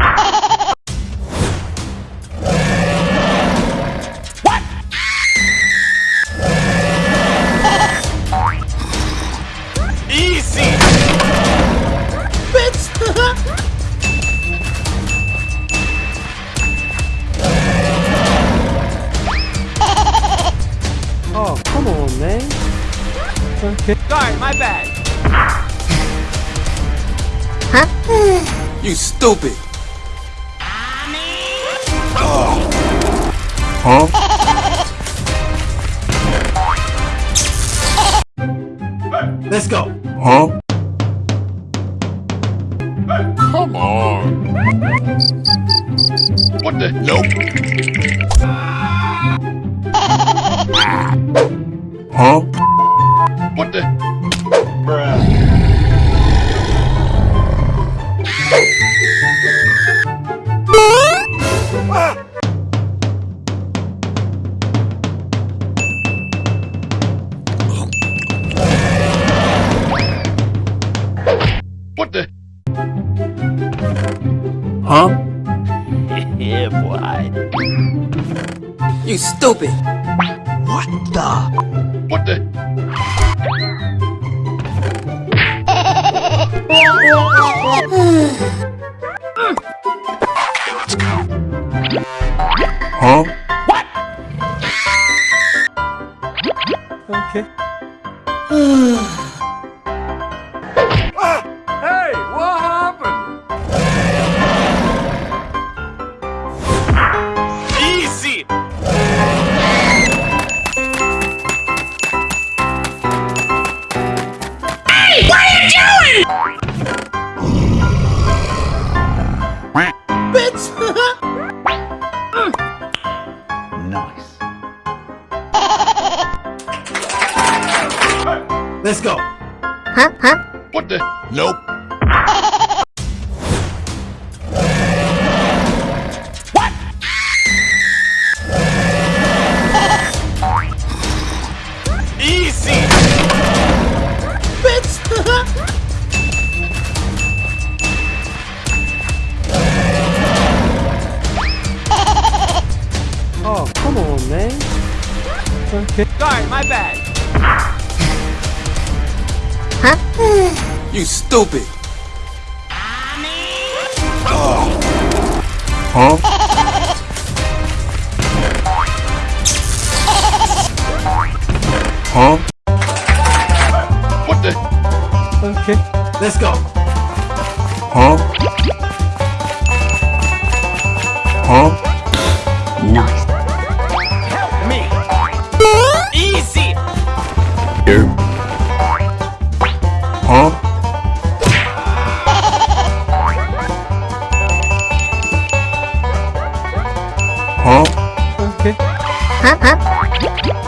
Okay. Sorry, my bad. Huh? you stupid. Let's go. Huh? Come on. What the? Nope. Huh? What the? Huh? Yeah, boy. You stupid. What the? What the? Huh? What? Okay. Nice. Let's go. Huh? Huh? What the? Nope. Oh, come on, man. Okay. Sorry, my bad. Huh? you stupid. Huh? Huh? What the? Okay. Let's go. Huh? Huh? Huh? Okay.